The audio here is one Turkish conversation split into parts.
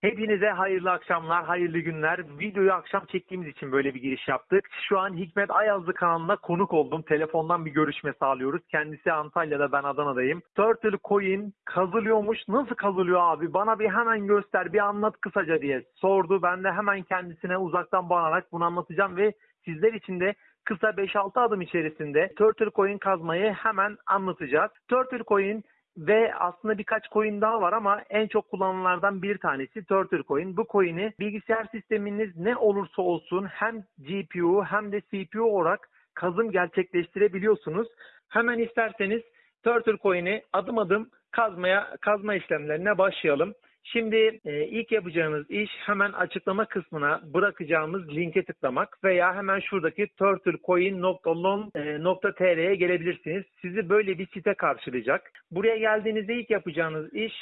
Hepinize hayırlı akşamlar, hayırlı günler. Videoyu akşam çektiğimiz için böyle bir giriş yaptık. Şu an Hikmet Ayazlı kanalına konuk oldum. Telefondan bir görüşme sağlıyoruz. Kendisi Antalya'da, ben Adana'dayım. Turtle Coin kazılıyormuş. Nasıl kazılıyor abi? Bana bir hemen göster, bir anlat kısaca diye sordu. Ben de hemen kendisine uzaktan bağlanarak bunu anlatacağım ve sizler için de kısa 5-6 adım içerisinde Turtle Coin kazmayı hemen anlatacağız. Turtle Coin ve aslında birkaç coin daha var ama en çok kullanılanlardan bir tanesi Turtle Coin. Bu coin'i bilgisayar sisteminiz ne olursa olsun hem GPU hem de CPU olarak kazım gerçekleştirebiliyorsunuz. Hemen isterseniz Turtle Coin'i adım adım kazmaya kazma işlemlerine başlayalım. Şimdi e, ilk yapacağınız iş hemen açıklama kısmına bırakacağımız linke tıklamak veya hemen şuradaki turtlecoin.lon.tr'ye gelebilirsiniz. Sizi böyle bir site karşılayacak. Buraya geldiğinizde ilk yapacağınız iş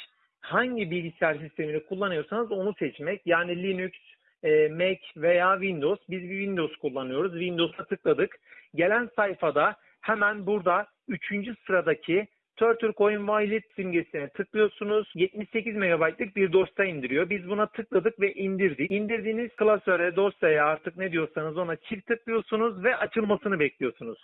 hangi bilgisayar sistemini kullanıyorsanız onu seçmek. Yani Linux, e, Mac veya Windows. Biz bir Windows kullanıyoruz. Windows'a tıkladık. Gelen sayfada hemen burada 3. sıradaki Turtle Coin Wallet simgesine tıklıyorsunuz. 78 MB'lık bir dosya indiriyor. Biz buna tıkladık ve indirdik. İndirdiğiniz klasöre, dosyaya artık ne diyorsanız ona çift tıklıyorsunuz ve açılmasını bekliyorsunuz.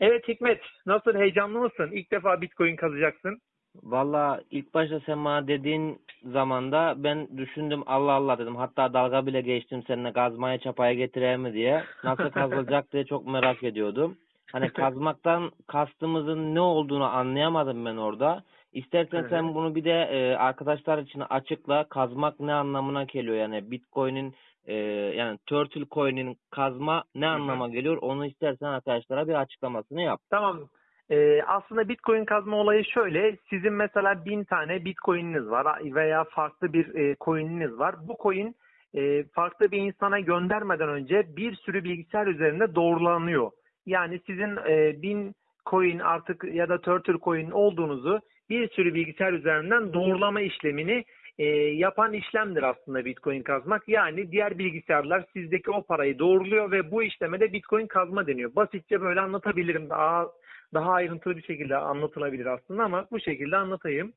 Evet Hikmet, nasıl heyecanlı mısın? İlk defa Bitcoin kazacaksın. Valla ilk başta sen bana dediğin zamanda ben düşündüm Allah Allah dedim. Hatta dalga bile geçtim seninle kazmaya çapaya getireyim mi diye. Nasıl kazılacak diye çok merak ediyordum. Hani kazmaktan kastımızın ne olduğunu anlayamadım ben orada. İstersen sen bunu bir de e, arkadaşlar için açıkla. Kazmak ne anlamına geliyor yani Bitcoin'in e, yani Turtle Coin'in kazma ne anlama geliyor onu istersen arkadaşlara bir açıklamasını yap. Tamam. Ee, aslında Bitcoin kazma olayı şöyle. Sizin mesela bin tane Bitcoin'iniz var veya farklı bir e, coin'iniz var. Bu coin e, farklı bir insana göndermeden önce bir sürü bilgisayar üzerinde doğrulanıyor. Yani sizin e, bin coin artık ya da Turtle coin olduğunuzu bir sürü bilgisayar üzerinden doğrulama işlemini e, yapan işlemdir aslında Bitcoin kazmak. Yani diğer bilgisayarlar sizdeki o parayı doğruluyor ve bu işleme de Bitcoin kazma deniyor. Basitçe böyle anlatabilirim. Daha daha ayrıntılı bir şekilde anlatılabilir aslında ama bu şekilde anlatayım.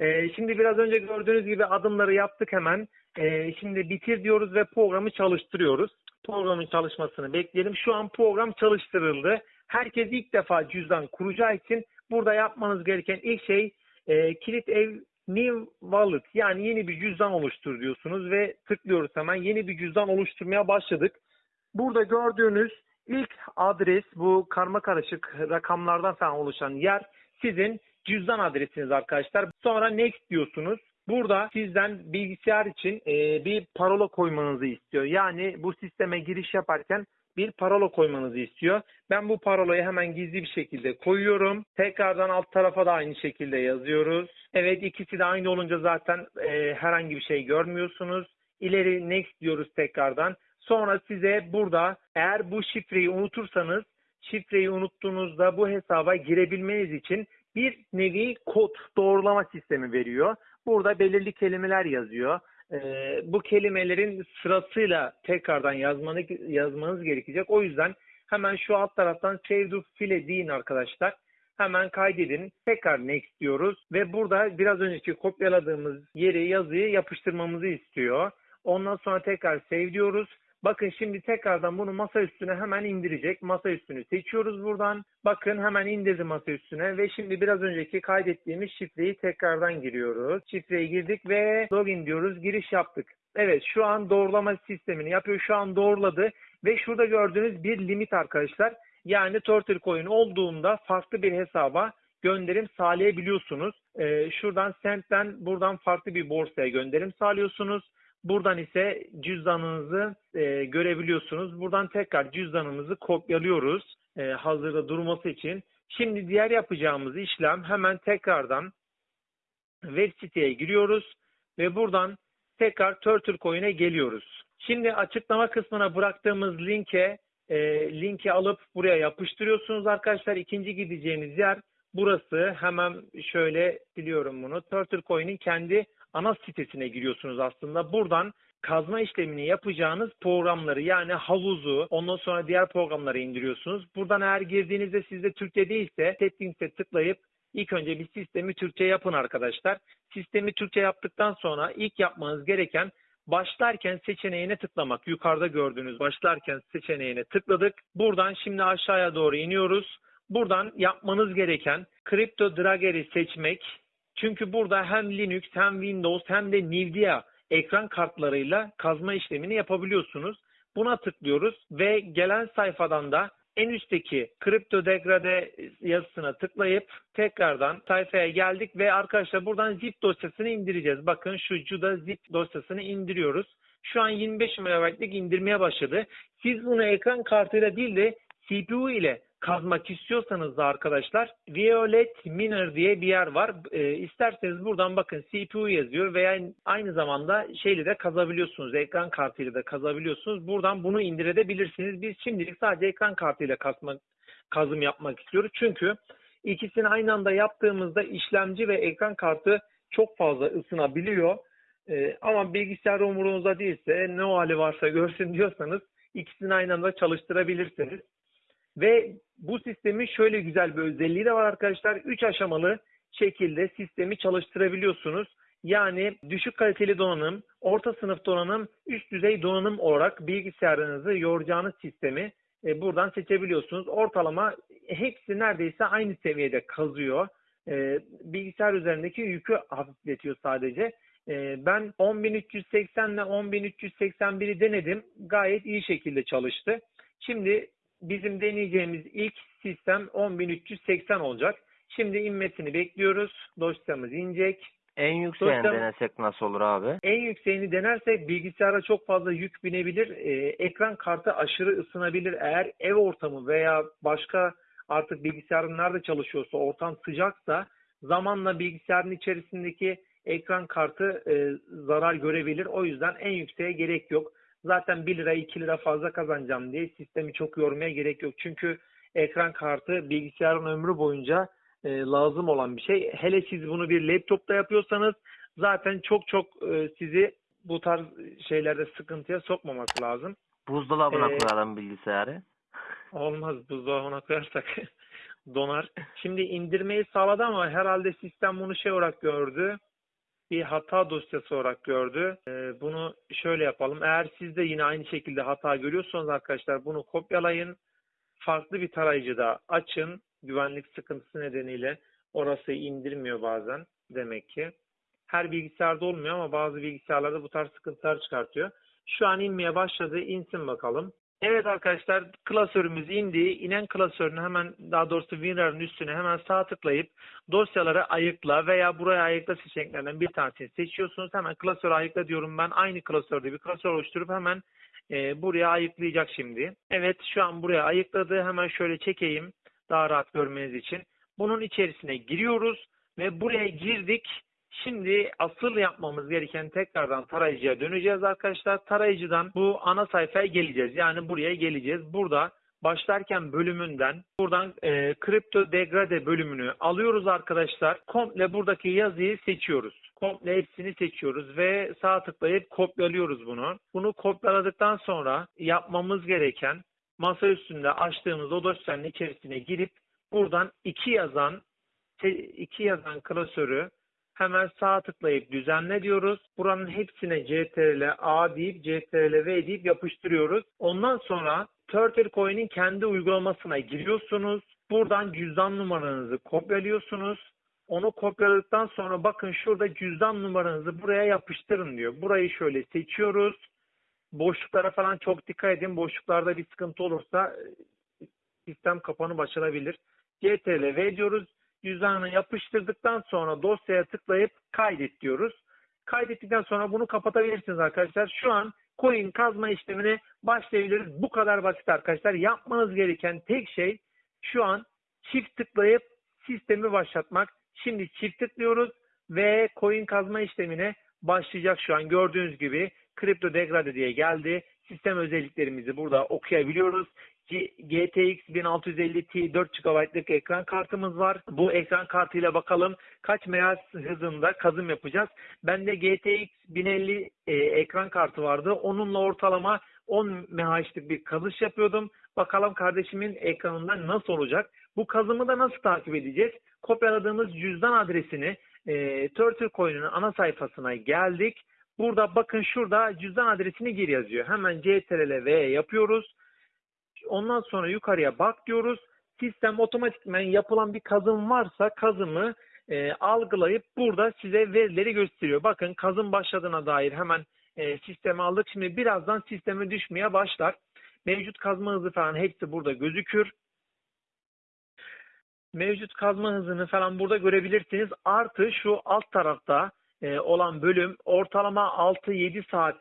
E, şimdi biraz önce gördüğünüz gibi adımları yaptık hemen. E, şimdi bitir diyoruz ve programı çalıştırıyoruz. Programın çalışmasını bekleyelim. Şu an program çalıştırıldı. Herkes ilk defa cüzdan kuracağı için burada yapmanız gereken ilk şey e, kilit ev New Wallet yani yeni bir cüzdan oluştur diyorsunuz ve tıklıyoruz hemen yeni bir cüzdan oluşturmaya başladık. Burada gördüğünüz ilk adres bu karma karışık rakamlardan falan oluşan yer sizin cüzdan adresiniz arkadaşlar. Sonra next diyorsunuz. Burada sizden bilgisayar için e, bir parola koymanızı istiyor. Yani bu sisteme giriş yaparken bir parola koymanızı istiyor. Ben bu parolayı hemen gizli bir şekilde koyuyorum. Tekrardan alt tarafa da aynı şekilde yazıyoruz. Evet ikisi de aynı olunca zaten e, herhangi bir şey görmüyorsunuz. İleri next diyoruz tekrardan. Sonra size burada eğer bu şifreyi unutursanız şifreyi unuttuğunuzda bu hesaba girebilmeniz için bir nevi kod doğrulama sistemi veriyor. Burada belirli kelimeler yazıyor. Ee, bu kelimelerin sırasıyla tekrardan yazmanı, yazmanız gerekecek. O yüzden hemen şu alt taraftan save to file deyin arkadaşlar. Hemen kaydedin. Tekrar next diyoruz ve burada biraz önceki kopyaladığımız yeri yazıyı yapıştırmamızı istiyor. Ondan sonra tekrar save diyoruz. Bakın şimdi tekrardan bunu masa üstüne hemen indirecek. Masa üstünü seçiyoruz buradan. Bakın hemen indirdi masa üstüne ve şimdi biraz önceki kaydettiğimiz şifreyi tekrardan giriyoruz. Şifreyi girdik ve login diyoruz. Giriş yaptık. Evet şu an doğrulama sistemini yapıyor. Şu an doğruladı ve şurada gördüğünüz bir limit arkadaşlar. Yani Turtle Coin olduğunda farklı bir hesaba gönderim sağlayabiliyorsunuz. Ee, şuradan Send'den buradan farklı bir borsaya gönderim sağlıyorsunuz. Buradan ise cüzdanınızı e, görebiliyorsunuz. Buradan tekrar cüzdanımızı kopyalıyoruz e, hazırda durması için. Şimdi diğer yapacağımız işlem hemen tekrardan web siteye giriyoruz ve buradan tekrar Turtle Coin'e geliyoruz. Şimdi açıklama kısmına bıraktığımız linke e, linki alıp buraya yapıştırıyorsunuz arkadaşlar. İkinci gideceğiniz yer burası. Hemen şöyle biliyorum bunu. Turtle Coin'in kendi ana sitesine giriyorsunuz aslında. Buradan kazma işlemini yapacağınız programları yani havuzu ondan sonra diğer programları indiriyorsunuz. Buradan eğer girdiğinizde sizde Türkçe değilse settings'e tıklayıp ilk önce bir sistemi Türkçe yapın arkadaşlar. Sistemi Türkçe yaptıktan sonra ilk yapmanız gereken başlarken seçeneğine tıklamak. Yukarıda gördüğünüz başlarken seçeneğine tıkladık. Buradan şimdi aşağıya doğru iniyoruz. Buradan yapmanız gereken Crypto Dragger'i seçmek. Çünkü burada hem Linux hem Windows hem de Nvidia ekran kartlarıyla kazma işlemini yapabiliyorsunuz. Buna tıklıyoruz ve gelen sayfadan da en üstteki kripto degrade yazısına tıklayıp tekrardan sayfaya geldik ve arkadaşlar buradan zip dosyasını indireceğiz. Bakın şu Cuda zip dosyasını indiriyoruz. Şu an 25 MB'lik indirmeye başladı. Siz bunu ekran kartıyla değil de CPU ile kazmak istiyorsanız da arkadaşlar Violet Miner diye bir yer var. E, isterseniz buradan bakın CPU yazıyor veya aynı zamanda şeyle de kazabiliyorsunuz. Ekran kartıyla da kazabiliyorsunuz. Buradan bunu indirebilirsiniz. Biz şimdilik sadece ekran kartıyla kazmak, kazım yapmak istiyoruz. Çünkü ikisini aynı anda yaptığımızda işlemci ve ekran kartı çok fazla ısınabiliyor. E, ama bilgisayar umurunuzda değilse ne o hali varsa görsün diyorsanız ikisini aynı anda çalıştırabilirsiniz. Ve bu sistemin şöyle güzel bir özelliği de var arkadaşlar. 3 aşamalı şekilde sistemi çalıştırabiliyorsunuz. Yani düşük kaliteli donanım, orta sınıf donanım, üst düzey donanım olarak bilgisayarınızı yoracağınız sistemi e, buradan seçebiliyorsunuz. Ortalama hepsi neredeyse aynı seviyede kazıyor. E, bilgisayar üzerindeki yükü hafifletiyor sadece. E, ben 10.380 ile 10.381'i denedim. Gayet iyi şekilde çalıştı. Şimdi bizim deneyeceğimiz ilk sistem 10.380 olacak. Şimdi inmesini bekliyoruz. Dosyamız inecek. En yükseğini Sosyal- denesek nasıl olur abi? En yükseğini denersek bilgisayara çok fazla yük binebilir. Ee, ekran kartı aşırı ısınabilir. Eğer ev ortamı veya başka artık bilgisayarın nerede çalışıyorsa ortam sıcaksa zamanla bilgisayarın içerisindeki ekran kartı e, zarar görebilir. O yüzden en yükseğe gerek yok. Zaten 1 lira 2 lira fazla kazanacağım diye sistemi çok yormaya gerek yok. Çünkü ekran kartı bilgisayarın ömrü boyunca e, lazım olan bir şey. Hele siz bunu bir laptopta yapıyorsanız zaten çok çok e, sizi bu tarz şeylerde sıkıntıya sokmaması lazım. Buzdolabına Ee, koyalım bilgisayarı. Olmaz buzdolabına koyarsak donar. Şimdi indirmeyi sağladı ama herhalde sistem bunu şey olarak gördü. Bir hata dosyası olarak gördü. Ee, bunu şöyle yapalım. Eğer siz de yine aynı şekilde hata görüyorsanız arkadaşlar bunu kopyalayın. Farklı bir tarayıcıda açın. Güvenlik sıkıntısı nedeniyle orası indirmiyor bazen demek ki. Her bilgisayarda olmuyor ama bazı bilgisayarlarda bu tarz sıkıntılar çıkartıyor. Şu an inmeye başladı. İnsin bakalım. Evet arkadaşlar klasörümüz indi. İnen klasörünü hemen daha doğrusu WinRAR'ın üstüne hemen sağ tıklayıp dosyaları ayıkla veya buraya ayıkla seçeneklerinden bir tanesini seçiyorsunuz. Hemen klasörü ayıkla diyorum ben. Aynı klasörde bir klasör oluşturup hemen e, buraya ayıklayacak şimdi. Evet şu an buraya ayıkladı. Hemen şöyle çekeyim daha rahat görmeniz için. Bunun içerisine giriyoruz ve buraya girdik. Şimdi asıl yapmamız gereken tekrardan tarayıcıya döneceğiz arkadaşlar. Tarayıcıdan bu ana sayfaya geleceğiz. Yani buraya geleceğiz. Burada başlarken bölümünden buradan e, kripto degrade bölümünü alıyoruz arkadaşlar. Komple buradaki yazıyı seçiyoruz. Komple hepsini seçiyoruz ve sağ tıklayıp kopyalıyoruz bunu. Bunu kopyaladıktan sonra yapmamız gereken masa üstünde açtığımız o dosyanın içerisine girip buradan iki yazan iki yazan klasörü hemen sağ tıklayıp düzenle diyoruz. Buranın hepsine CTRL A deyip CTRL V deyip yapıştırıyoruz. Ondan sonra Turtle Coin'in kendi uygulamasına giriyorsunuz. Buradan cüzdan numaranızı kopyalıyorsunuz. Onu kopyaladıktan sonra bakın şurada cüzdan numaranızı buraya yapıştırın diyor. Burayı şöyle seçiyoruz. Boşluklara falan çok dikkat edin. Boşluklarda bir sıkıntı olursa e, sistem kapanıp açılabilir. CTRL V diyoruz cüzdanını yapıştırdıktan sonra dosyaya tıklayıp kaydet diyoruz. Kaydettikten sonra bunu kapatabilirsiniz arkadaşlar. Şu an coin kazma işlemine başlayabiliriz. Bu kadar basit arkadaşlar. Yapmanız gereken tek şey şu an çift tıklayıp sistemi başlatmak. Şimdi çift tıklıyoruz ve coin kazma işlemine başlayacak şu an. Gördüğünüz gibi kripto degrade diye geldi. Sistem özelliklerimizi burada okuyabiliyoruz. GTX 1650 Ti 4 GB'lık ekran kartımız var. Bu ekran kartıyla bakalım kaç MHz hızında kazım yapacağız. Bende GTX 1050 e, ekran kartı vardı. Onunla ortalama 10 MHz'lik bir kazış yapıyordum. Bakalım kardeşimin ekranında nasıl olacak? Bu kazımı da nasıl takip edeceğiz? Kopyaladığımız cüzdan adresini e, Turtle Coin'in ana sayfasına geldik. Burada bakın şurada cüzdan adresini gir yazıyor. Hemen CTRL V yapıyoruz. Ondan sonra yukarıya bak diyoruz. Sistem otomatikmen yapılan bir kazım varsa kazımı e, algılayıp burada size verileri gösteriyor. Bakın kazım başladığına dair hemen e, sisteme aldık. Şimdi birazdan sisteme düşmeye başlar. Mevcut kazma hızı falan hepsi burada gözükür. Mevcut kazma hızını falan burada görebilirsiniz. Artı şu alt tarafta e, olan bölüm ortalama 6-7 saat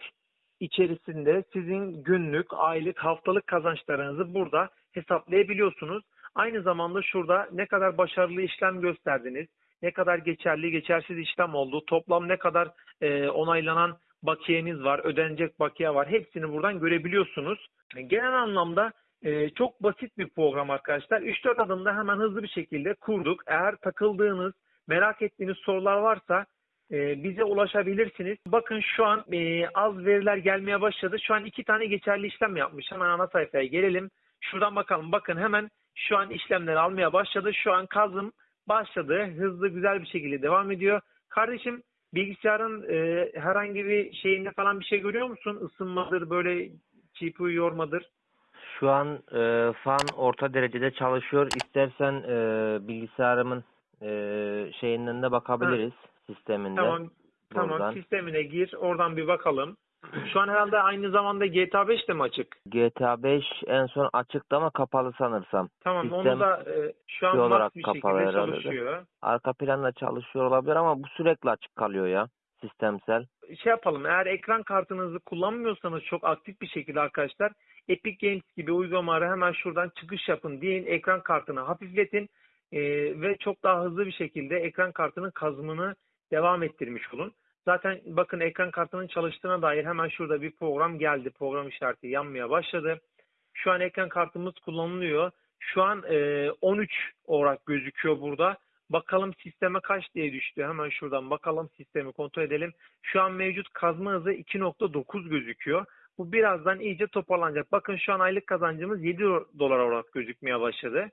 içerisinde sizin günlük, aylık, haftalık kazançlarınızı burada hesaplayabiliyorsunuz. Aynı zamanda şurada ne kadar başarılı işlem gösterdiniz, ne kadar geçerli, geçersiz işlem oldu, toplam ne kadar e, onaylanan bakiyeniz var, ödenecek bakiye var. Hepsini buradan görebiliyorsunuz. Genel anlamda e, çok basit bir program arkadaşlar. 3-4 adımda hemen hızlı bir şekilde kurduk. Eğer takıldığınız, merak ettiğiniz sorular varsa bize ulaşabilirsiniz. Bakın şu an e, az veriler gelmeye başladı. Şu an iki tane geçerli işlem yapmış. Hemen ana sayfaya gelelim. Şuradan bakalım. Bakın hemen şu an işlemleri almaya başladı. Şu an kazım başladı. Hızlı güzel bir şekilde devam ediyor. Kardeşim bilgisayarın e, herhangi bir şeyinde falan bir şey görüyor musun? Isınmadır böyle CPU yormadır. Şu an e, fan orta derecede çalışıyor. İstersen e, bilgisayarımın e, şeyinden de bakabiliriz sisteminde. Tamam. Tamam Buradan. sistemine gir. Oradan bir bakalım. Şu an herhalde aynı zamanda GTA 5 de mi açık? GTA 5 en son açıktı ama kapalı sanırsam. Tamam Sistem onu da e, şu an şey olarak bir kapalı şekilde herhalde de. çalışıyor. Arka planda çalışıyor olabilir ama bu sürekli açık kalıyor ya sistemsel. Şey yapalım eğer ekran kartınızı kullanmıyorsanız çok aktif bir şekilde arkadaşlar Epic Games gibi uygulamaları hemen şuradan çıkış yapın deyin ekran kartını hafifletin e, ve çok daha hızlı bir şekilde ekran kartının kazımını devam ettirmiş olun. Zaten bakın ekran kartının çalıştığına dair hemen şurada bir program geldi. Program işareti yanmaya başladı. Şu an ekran kartımız kullanılıyor. Şu an e, 13 olarak gözüküyor burada. Bakalım sisteme kaç diye düştü. Hemen şuradan bakalım sistemi kontrol edelim. Şu an mevcut kazma hızı 2.9 gözüküyor. Bu birazdan iyice toparlanacak. Bakın şu an aylık kazancımız 7 dolar olarak gözükmeye başladı.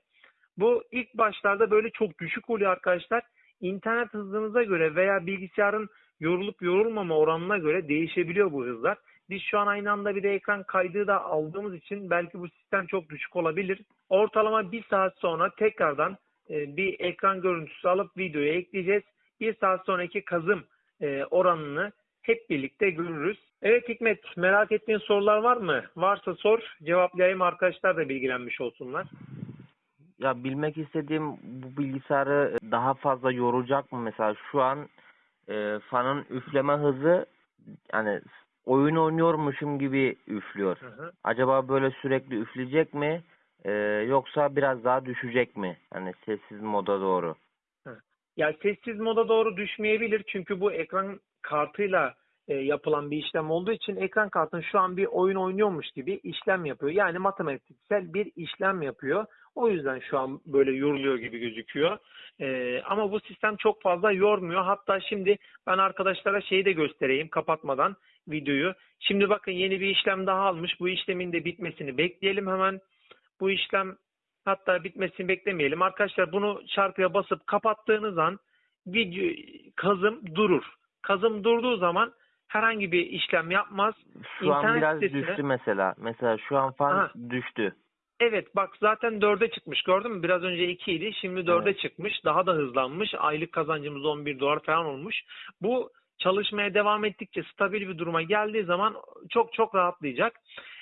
Bu ilk başlarda böyle çok düşük oluyor arkadaşlar. İnternet hızınıza göre veya bilgisayarın yorulup yorulmama oranına göre değişebiliyor bu hızlar. Biz şu an aynı anda bir de ekran kaydı da aldığımız için belki bu sistem çok düşük olabilir. Ortalama bir saat sonra tekrardan e, bir ekran görüntüsü alıp videoya ekleyeceğiz. Bir saat sonraki kazım e, oranını hep birlikte görürüz. Evet Hikmet merak ettiğin sorular var mı? Varsa sor cevaplayayım arkadaşlar da bilgilenmiş olsunlar. Ya bilmek istediğim bu bilgisayarı daha fazla yoracak mı mesela şu an e, fanın üfleme hızı yani oyun oynuyormuşum gibi üflüyor. Hı hı. Acaba böyle sürekli üfleyecek mi e, yoksa biraz daha düşecek mi? Yani sessiz moda doğru. Ya sessiz moda doğru düşmeyebilir çünkü bu ekran kartıyla e, yapılan bir işlem olduğu için ekran kartın şu an bir oyun oynuyormuş gibi işlem yapıyor. Yani matematiksel bir işlem yapıyor. O yüzden şu an böyle yoruluyor gibi gözüküyor. E, ama bu sistem çok fazla yormuyor. Hatta şimdi ben arkadaşlara şeyi de göstereyim kapatmadan videoyu. Şimdi bakın yeni bir işlem daha almış. Bu işlemin de bitmesini bekleyelim hemen. Bu işlem hatta bitmesini beklemeyelim. Arkadaşlar bunu çarpıya basıp kapattığınız an video kazım durur. Kazım durduğu zaman herhangi bir işlem yapmaz. Şu an İnternet biraz sitesine- düştü mesela. Mesela şu an fan Aha. düştü. Evet bak zaten 4'e çıkmış gördün mü? Biraz önce 2 idi şimdi 4'e Evet. çıkmış. Daha da hızlanmış. Aylık kazancımız 11 dolar falan olmuş. Bu çalışmaya devam ettikçe stabil bir duruma geldiği zaman çok çok rahatlayacak.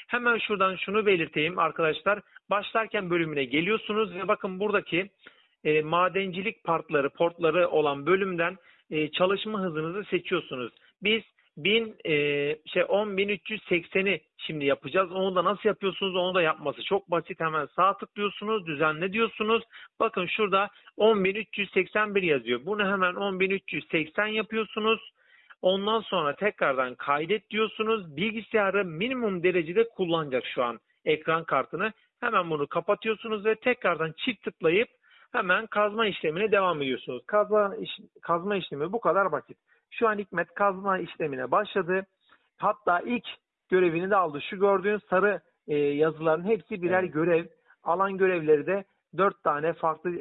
Hemen şuradan şunu belirteyim arkadaşlar. Başlarken bölümüne geliyorsunuz ve bakın buradaki e, madencilik partları, portları olan bölümden e, çalışma hızınızı seçiyorsunuz. Biz 1000 e, şey 10380'i şimdi yapacağız. Onu da nasıl yapıyorsunuz? Onu da yapması çok basit. Hemen sağ tıklıyorsunuz, düzenle diyorsunuz. Bakın şurada 10381 yazıyor. Bunu hemen 10380 yapıyorsunuz. Ondan sonra tekrardan kaydet diyorsunuz. Bilgisayarı minimum derecede kullanacak şu an ekran kartını. Hemen bunu kapatıyorsunuz ve tekrardan çift tıklayıp hemen kazma işlemine devam ediyorsunuz. Kazma, kazma işlemi bu kadar basit. Şu an Hikmet kazma işlemine başladı. Hatta ilk görevini de aldı. Şu gördüğün sarı e, yazıların hepsi birer Evet. görev. Alan görevleri de dört tane farklı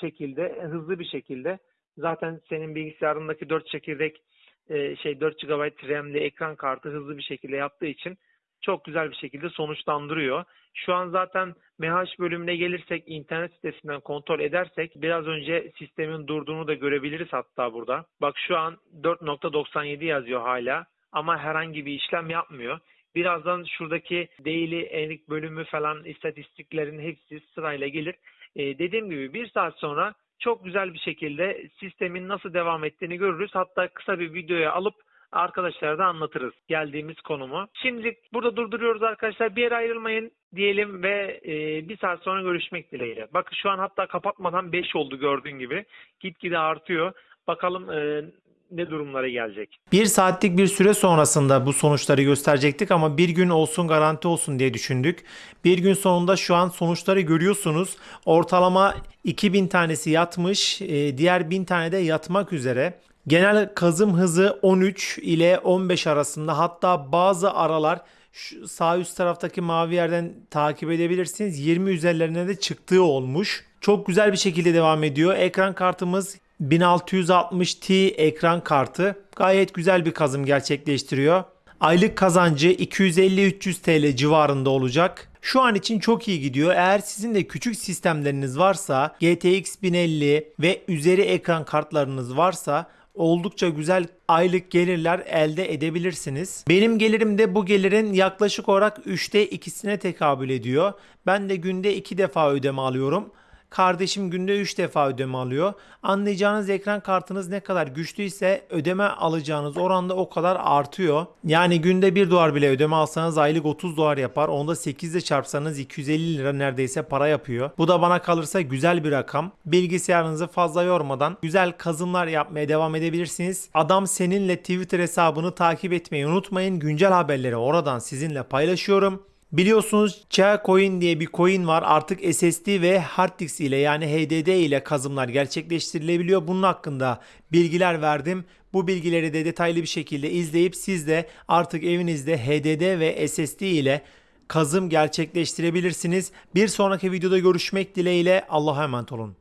şekilde, hızlı bir şekilde. Zaten senin bilgisayarındaki dört çekirdek e, şey 4 GB RAM'li ekran kartı hızlı bir şekilde yaptığı için çok güzel bir şekilde sonuçlandırıyor. Şu an zaten MH bölümüne gelirsek internet sitesinden kontrol edersek biraz önce sistemin durduğunu da görebiliriz hatta burada. Bak şu an 4.97 yazıyor hala ama herhangi bir işlem yapmıyor. Birazdan şuradaki daily enik bölümü falan istatistiklerin hepsi sırayla gelir. Ee, dediğim gibi bir saat sonra çok güzel bir şekilde sistemin nasıl devam ettiğini görürüz. Hatta kısa bir videoya alıp arkadaşlara da anlatırız geldiğimiz konumu. Şimdi burada durduruyoruz arkadaşlar. Bir yere ayrılmayın diyelim ve e, bir saat sonra görüşmek dileğiyle. Bakın şu an hatta kapatmadan 5 oldu gördüğün gibi. Gitgide artıyor. Bakalım e, ne durumlara gelecek. Bir saatlik bir süre sonrasında bu sonuçları gösterecektik ama bir gün olsun garanti olsun diye düşündük. Bir gün sonunda şu an sonuçları görüyorsunuz. Ortalama 2000 tanesi yatmış, e, diğer 1000 tane de yatmak üzere. Genel kazım hızı 13 ile 15 arasında hatta bazı aralar şu sağ üst taraftaki mavi yerden takip edebilirsiniz. 20 üzerlerine de çıktığı olmuş. Çok güzel bir şekilde devam ediyor. Ekran kartımız 1660 Ti ekran kartı. Gayet güzel bir kazım gerçekleştiriyor. Aylık kazancı 250-300 TL civarında olacak. Şu an için çok iyi gidiyor. Eğer sizin de küçük sistemleriniz varsa GTX 1050 ve üzeri ekran kartlarınız varsa oldukça güzel aylık gelirler elde edebilirsiniz. Benim gelirim de bu gelirin yaklaşık olarak 3'te 2'sine tekabül ediyor. Ben de günde 2 defa ödeme alıyorum. Kardeşim günde 3 defa ödeme alıyor. Anlayacağınız ekran kartınız ne kadar güçlüyse ödeme alacağınız oranda o kadar artıyor. Yani günde 1 dolar bile ödeme alsanız aylık 30 dolar yapar. Onda 8 ile çarpsanız 250 lira neredeyse para yapıyor. Bu da bana kalırsa güzel bir rakam. Bilgisayarınızı fazla yormadan güzel kazımlar yapmaya devam edebilirsiniz. Adam seninle Twitter hesabını takip etmeyi unutmayın. Güncel haberleri oradan sizinle paylaşıyorum. Biliyorsunuz Coin diye bir coin var. Artık SSD ve hard ile yani HDD ile kazımlar gerçekleştirilebiliyor. Bunun hakkında bilgiler verdim. Bu bilgileri de detaylı bir şekilde izleyip siz de artık evinizde HDD ve SSD ile kazım gerçekleştirebilirsiniz. Bir sonraki videoda görüşmek dileğiyle Allah'a emanet olun.